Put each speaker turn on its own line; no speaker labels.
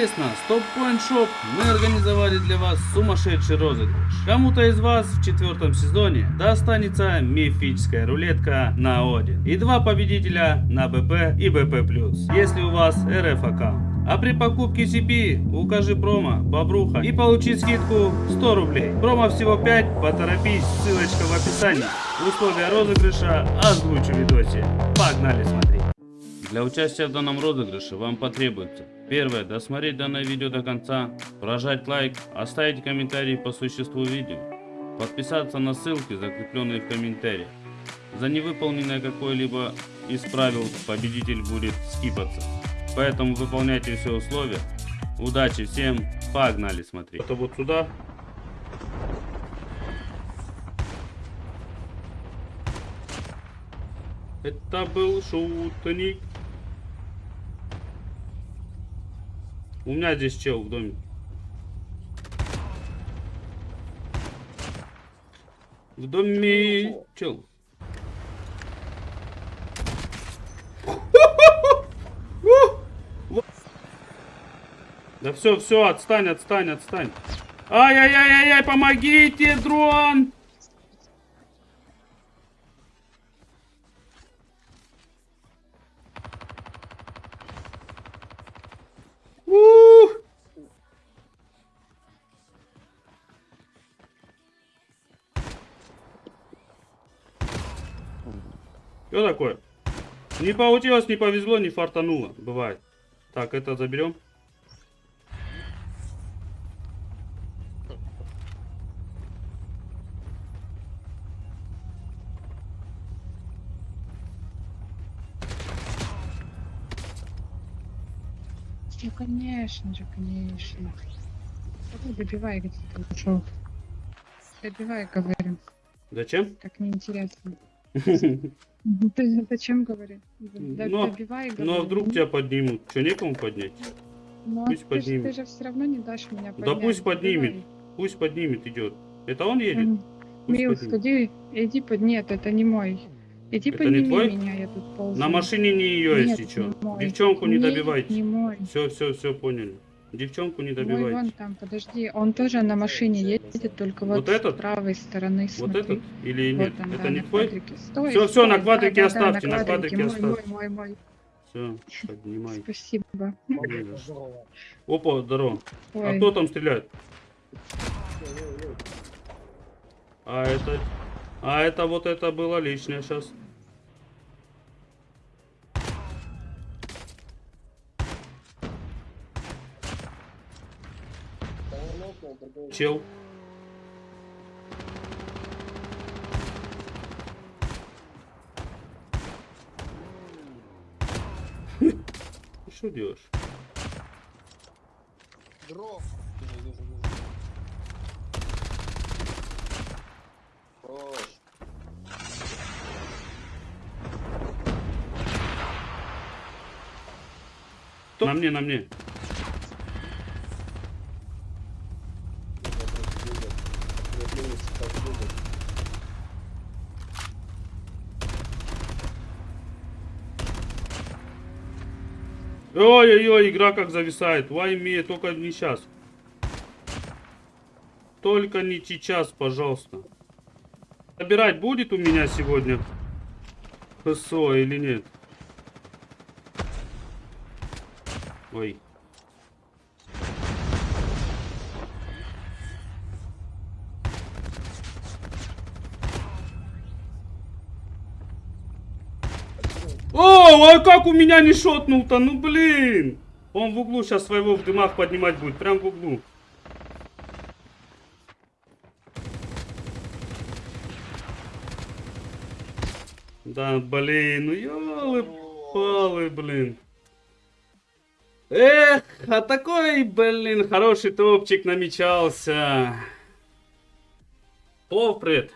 Совместно с Top Point Shop мы организовали для вас сумасшедший розыгрыш. Кому-то из вас в четвертом сезоне достанется мифическая рулетка на Один. И два победителя на БП и БП+, если у вас РФ аккаунт. А при покупке CP укажи промо Бобруха и получи скидку 100 рублей. Промо всего 5, поторопись, ссылочка в описании. Условия розыгрыша озвучу в видосе. Погнали смотреть. Для участия в данном розыгрыше вам потребуется Первое. Досмотреть данное видео до конца, прожать лайк, оставить комментарий по существу видео, подписаться на ссылки, закрепленные в комментариях. За невыполненное какое-либо из правил победитель будет скипаться. Поэтому выполняйте все условия. Удачи всем, погнали смотреть. Это вот сюда. Это был шутник. У меня здесь чел в доме. В доме чел. Да все, все, отстань, отстань, отстань. Ай-яй-яй-яй, помогите, дрон! Что такое? Не получилось, не повезло, не фартануло. Бывает. Так, это заберем.
Ну, конечно же, конечно. Добивай, где ты ушел. Добивай, говорю.
Зачем?
Так неинтересно. Ты зачем говоришь? Д-
Но-
Добивай,
Ну а вдруг тебя поднимут? Что, некому поднять?
Ну,
пусть
ты, же-
поднимет.
ты же все равно не дашь меня
Да
поднять.
пусть поднимет.
Добивай.
Пусть поднимет, идет. Это он едет? Пусть
Мил,
поднимет.
сходи, иди под... Нет, это не мой. Иди
Это не твой?
меня, я тут ползу.
На машине не ее,
Нет,
если что.
не.
Девчонку не
Нет,
добивайте.
не мой.
Все, все, все, поняли. Девчонку не
Мой вон
добивайте.
там, подожди. Он тоже на машине едет, только вот,
Вот этот?
с правой стороны,
Вот
смотри.
этот или
Вот
нет?
он,
Это
да,
не
на
твой?
квадрике. Стой,
всё,
стой,
на
да,
квадрике
да,
оставьте,
да,
на квадрике
мой,
оставьте.
Мой, мой, мой.
Все, поднимай.
Спасибо.
Опа, здорово. А
Ой,
кто там стреляет? А это... А это вот это было лишнее сейчас. Чел. Что делаешь?
Дров.
На мне, на мне. Ой-ой-ой, игра как зависает. Вайме, только не сейчас. Только не сейчас, пожалуйста. Собирать будет у меня сегодня ХСО или нет? Ой. О, а как у меня не шотнул-то? Ну блин. Он в углу сейчас своего в дымах поднимать будет. Прям в углу. Да, блин, ну ёлы-палы, блин. Эх, а такой, блин, хороший топчик намечался. Повпред.